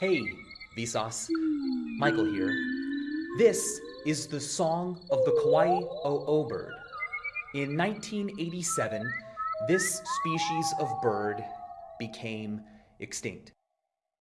Hey, Vsauce. Michael here. This is the song of the Kauai o'o bird. In 1987, this species of bird became extinct.